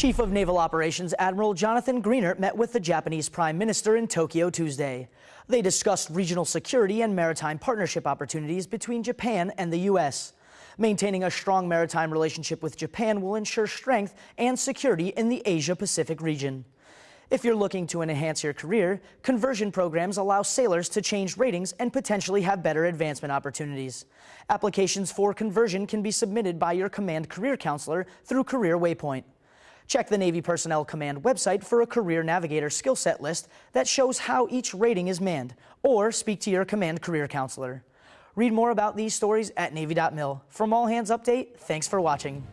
Chief of Naval Operations Admiral Jonathan Greenert met with the Japanese Prime Minister in Tokyo Tuesday. They discussed regional security and maritime partnership opportunities between Japan and the U.S. Maintaining a strong maritime relationship with Japan will ensure strength and security in the Asia-Pacific region. If you're looking to enhance your career, conversion programs allow sailors to change ratings and potentially have better advancement opportunities. Applications for conversion can be submitted by your command career counselor through Career Waypoint. Check the Navy Personnel Command website for a Career Navigator skill set list that shows how each rating is manned, or speak to your command career counselor. Read more about these stories at Navy.mil. From All Hands Update, thanks for watching.